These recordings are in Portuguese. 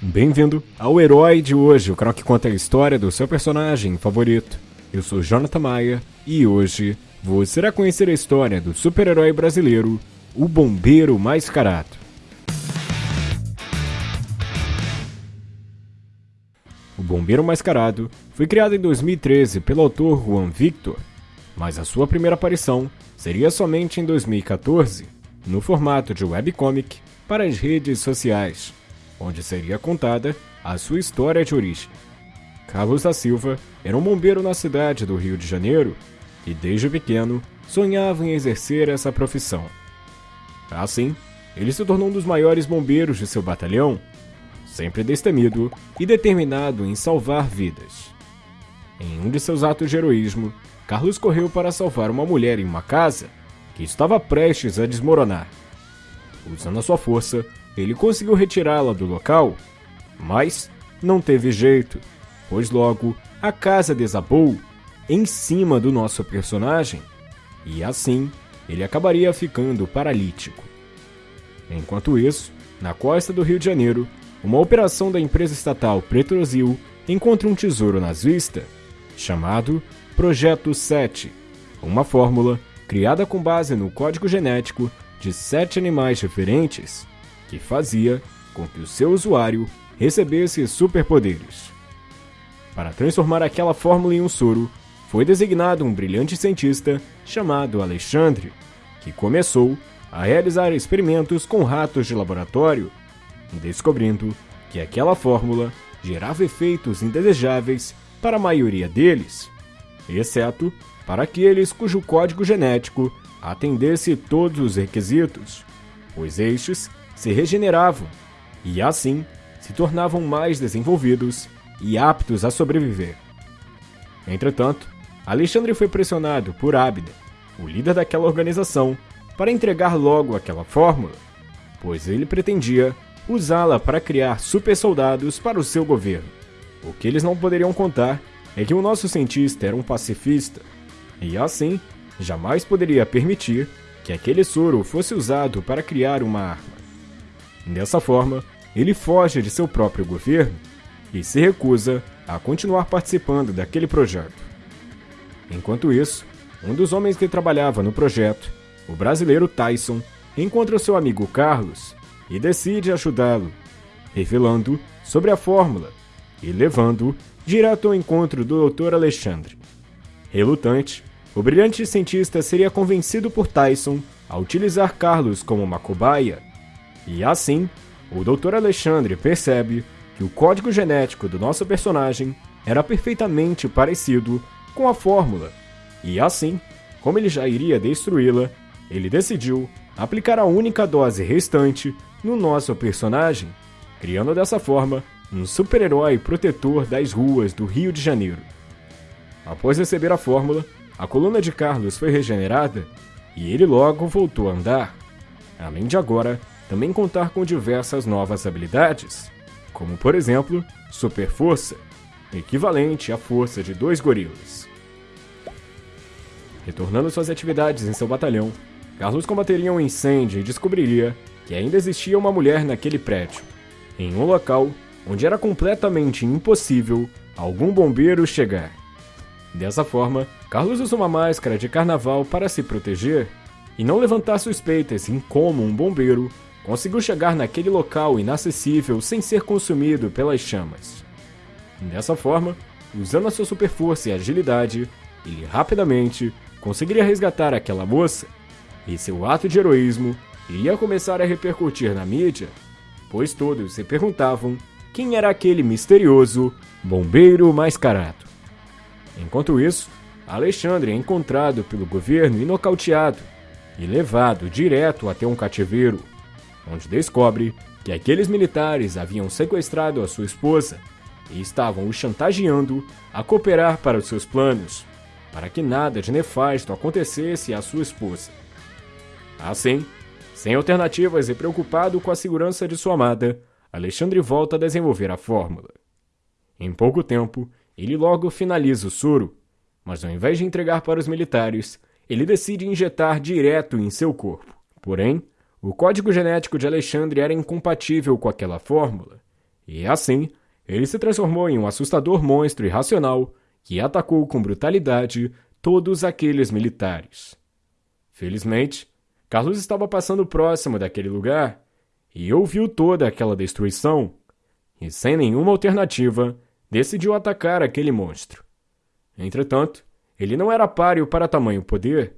Bem-vindo ao Herói de hoje, o canal que conta a história do seu personagem favorito. Eu sou Jonathan Maia e hoje você irá conhecer a história do super-herói brasileiro, o Bombeiro Mascarado. O Bombeiro Mascarado foi criado em 2013 pelo autor Juan Victor, mas a sua primeira aparição seria somente em 2014, no formato de webcomic para as redes sociais, onde seria contada a sua história de origem. Carlos da Silva era um bombeiro na cidade do Rio de Janeiro e, desde pequeno, sonhava em exercer essa profissão. Assim, ele se tornou um dos maiores bombeiros de seu batalhão, sempre destemido e determinado em salvar vidas. Em um de seus atos de heroísmo, Carlos correu para salvar uma mulher em uma casa que estava prestes a desmoronar. Usando a sua força, ele conseguiu retirá-la do local, mas não teve jeito, pois logo a casa desabou em cima do nosso personagem e assim ele acabaria ficando paralítico. Enquanto isso, na costa do Rio de Janeiro, uma operação da empresa estatal Petrosil encontra um tesouro nazista chamado Projeto 7, uma fórmula criada com base no código genético de sete animais diferentes que fazia com que o seu usuário recebesse superpoderes. Para transformar aquela fórmula em um soro, foi designado um brilhante cientista chamado Alexandre, que começou a realizar experimentos com ratos de laboratório, descobrindo que aquela fórmula gerava efeitos indesejáveis para a maioria deles, exceto para aqueles cujo código genético atendesse todos os requisitos, pois estes se regeneravam e assim se tornavam mais desenvolvidos e aptos a sobreviver. Entretanto, Alexandre foi pressionado por Abda, o líder daquela organização, para entregar logo aquela fórmula, pois ele pretendia usá-la para criar super soldados para o seu governo. O que eles não poderiam contar é que o nosso cientista era um pacifista, e assim jamais poderia permitir que aquele soro fosse usado para criar uma arma. Dessa forma, ele foge de seu próprio governo e se recusa a continuar participando daquele projeto. Enquanto isso, um dos homens que trabalhava no projeto, o brasileiro Tyson, encontra seu amigo Carlos e decide ajudá-lo, revelando sobre a fórmula e levando direto ao encontro do Dr. Alexandre. Relutante, o brilhante cientista seria convencido por Tyson a utilizar Carlos como uma cobaia, e assim, o Dr. Alexandre percebe que o código genético do nosso personagem era perfeitamente parecido com a fórmula, e assim, como ele já iria destruí-la, ele decidiu aplicar a única dose restante no nosso personagem, criando dessa forma um super-herói protetor das ruas do Rio de Janeiro. Após receber a fórmula, a coluna de Carlos foi regenerada e ele logo voltou a andar, além de agora também contar com diversas novas habilidades, como por exemplo, Super Força, equivalente à força de dois gorilas. Retornando suas atividades em seu batalhão, Carlos combateria um incêndio e descobriria que ainda existia uma mulher naquele prédio, em um local onde era completamente impossível algum bombeiro chegar. Dessa forma, Carlos usa uma máscara de carnaval para se proteger e não levantar suspeitas em como um bombeiro conseguiu chegar naquele local inacessível sem ser consumido pelas chamas. Dessa forma, usando a sua super força e agilidade, ele rapidamente conseguiria resgatar aquela moça, e seu ato de heroísmo iria começar a repercutir na mídia, pois todos se perguntavam quem era aquele misterioso bombeiro mascarado. Enquanto isso, Alexandre é encontrado pelo governo e nocauteado, e levado direto até um cativeiro, onde descobre que aqueles militares haviam sequestrado a sua esposa e estavam o chantageando a cooperar para os seus planos, para que nada de nefasto acontecesse à sua esposa. Assim, sem alternativas e preocupado com a segurança de sua amada, Alexandre volta a desenvolver a fórmula. Em pouco tempo, ele logo finaliza o soro, mas ao invés de entregar para os militares, ele decide injetar direto em seu corpo. Porém, o código genético de Alexandre era incompatível com aquela fórmula, E assim, ele se transformou em um assustador monstro irracional que atacou com brutalidade todos aqueles militares. Felizmente, Carlos estava passando próximo daquele lugar e ouviu toda aquela destruição, e sem nenhuma alternativa, decidiu atacar aquele monstro. Entretanto, ele não era páreo para tamanho poder,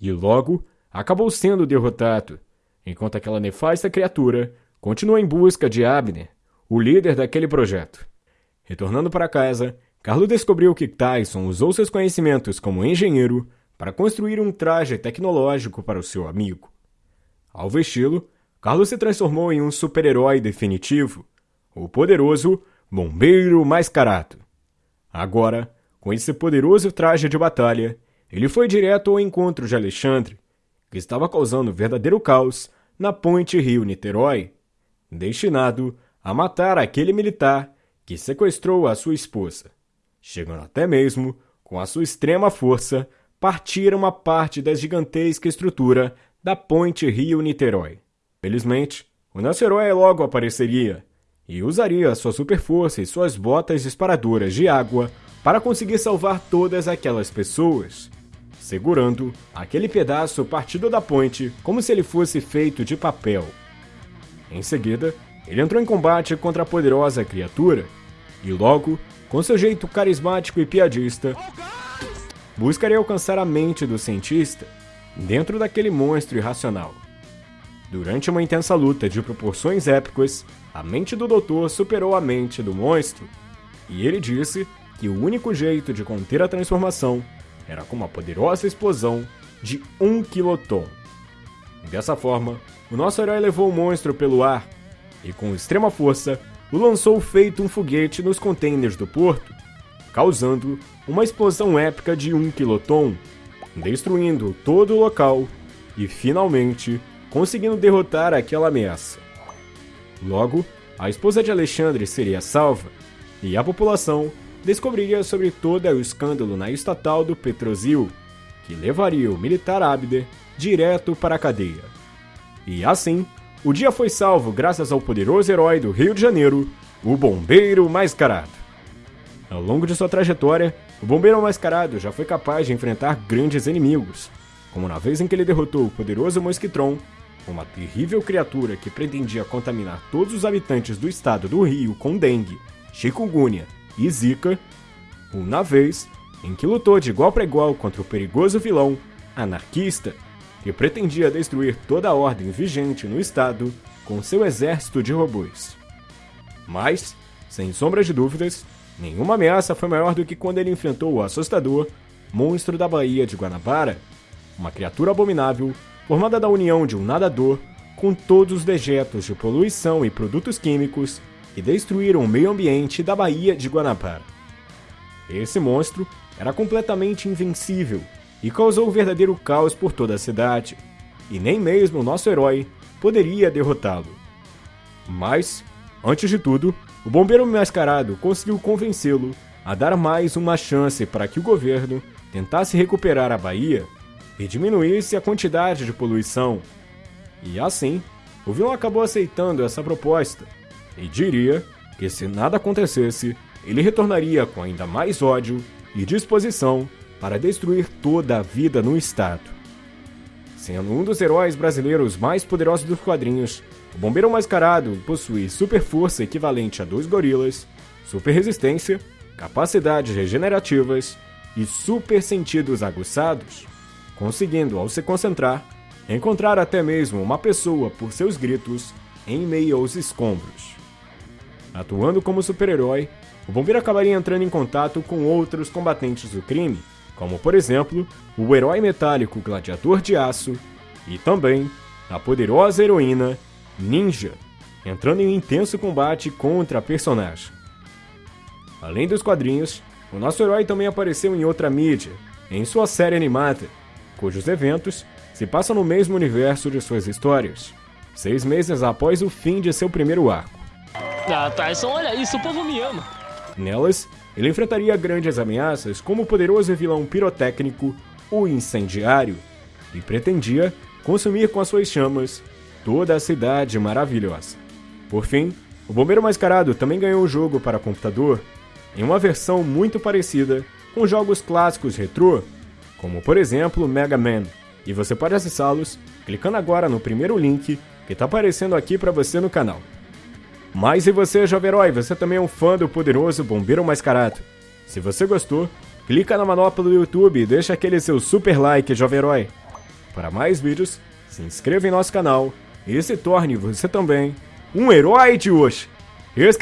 e logo acabou sendo derrotado, enquanto aquela nefasta criatura continuou em busca de Abner, o líder daquele projeto. Retornando para casa, Carlo descobriu que Tyson usou seus conhecimentos como engenheiro para construir um traje tecnológico para o seu amigo. Ao vesti-lo, Carlo se transformou em um super-herói definitivo, o poderoso Bombeiro Mascarado. Agora, com esse poderoso traje de batalha, ele foi direto ao encontro de Alexandre, que estava causando verdadeiro caos na ponte Rio-Niterói, destinado a matar aquele militar que sequestrou a sua esposa, chegando até mesmo, com a sua extrema força, partir uma parte da gigantesca estrutura da ponte Rio-Niterói. Felizmente, o nosso herói logo apareceria e usaria sua super força e suas botas disparadoras de água para conseguir salvar todas aquelas pessoas, segurando aquele pedaço partido da ponte como se ele fosse feito de papel. Em seguida, ele entrou em combate contra a poderosa criatura e logo, com seu jeito carismático e piadista, buscaria alcançar a mente do cientista dentro daquele monstro irracional. Durante uma intensa luta de proporções épicas, a mente do doutor superou a mente do monstro, e ele disse que o único jeito de conter a transformação era com uma poderosa explosão de um quiloton. Dessa forma, o nosso herói levou o monstro pelo ar e, com extrema força, o lançou feito um foguete nos contêineres do porto, causando uma explosão épica de um quiloton, destruindo todo o local e, finalmente, conseguindo derrotar aquela ameaça. Logo, a esposa de Alexandre seria salva e a população descobriria sobre todo o escândalo na estatal do Petrosil, que levaria o militar Abder direto para a cadeia. E assim, o dia foi salvo graças ao poderoso herói do Rio de Janeiro, o Bombeiro Mascarado. Ao longo de sua trajetória, o Bombeiro Mascarado já foi capaz de enfrentar grandes inimigos, como na vez em que ele derrotou o poderoso Mosquitron uma terrível criatura que pretendia contaminar todos os habitantes do estado do Rio com dengue, chikungunya e zika, uma vez em que lutou de igual para igual contra o perigoso vilão anarquista que pretendia destruir toda a ordem vigente no estado com seu exército de robôs. Mas, sem sombra de dúvidas, nenhuma ameaça foi maior do que quando ele enfrentou o assustador monstro da Baía de Guanabara, uma criatura abominável formada da união de um nadador com todos os dejetos de poluição e produtos químicos que destruíram o meio ambiente da Baía de Guanabara. Esse monstro era completamente invencível e causou verdadeiro caos por toda a cidade, e nem mesmo o nosso herói poderia derrotá-lo. Mas, antes de tudo, o bombeiro mascarado conseguiu convencê-lo a dar mais uma chance para que o governo tentasse recuperar a Bahia e diminuísse a quantidade de poluição. E assim, o vilão acabou aceitando essa proposta e diria que se nada acontecesse, ele retornaria com ainda mais ódio e disposição para destruir toda a vida no estado. Sendo um dos heróis brasileiros mais poderosos dos quadrinhos, o Bombeiro Mascarado possui super força equivalente a dois gorilas, super resistência, capacidades regenerativas e super sentidos aguçados conseguindo, ao se concentrar, encontrar até mesmo uma pessoa por seus gritos em meio aos escombros. Atuando como super-herói, o bombeiro acabaria entrando em contato com outros combatentes do crime, como por exemplo o herói metálico Gladiador de Aço e também a poderosa heroína Ninja, entrando em um intenso combate contra a personagem. Além dos quadrinhos, o nosso herói também apareceu em outra mídia, em sua série animada, cujos eventos se passam no mesmo universo de suas histórias, seis meses após o fim de seu primeiro arco. Ah, Tyson, olha isso, o povo me ama. Nelas, ele enfrentaria grandes ameaças como o poderoso vilão pirotécnico, o Incendiário, e pretendia consumir com as suas chamas toda a cidade maravilhosa. Por fim, O Bombeiro Mascarado também ganhou um jogo para computador em uma versão muito parecida com jogos clássicos retrô, como por exemplo Mega Man, e você pode acessá-los clicando agora no primeiro link que está aparecendo aqui para você no canal. Mas e você, jovem herói, você também é um fã do poderoso Bombeiro Mascarado? Se você gostou, clica na manopla do YouTube e deixa aquele seu super like, jovem herói. Para mais vídeos, se inscreva em nosso canal e se torne você também um herói de hoje. Esse!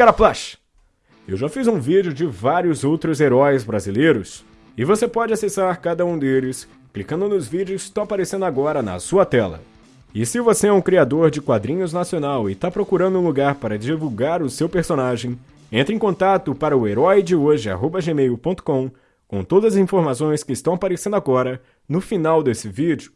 Eu já fiz um vídeo de vários outros heróis brasileiros e você pode acessar cada um deles clicando nos vídeos que estão aparecendo agora na sua tela. E se você é um criador de quadrinhos nacional e está procurando um lugar para divulgar o seu personagem, entre em contato para o herói de hoje@gmail.com com todas as informações que estão aparecendo agora no final desse vídeo.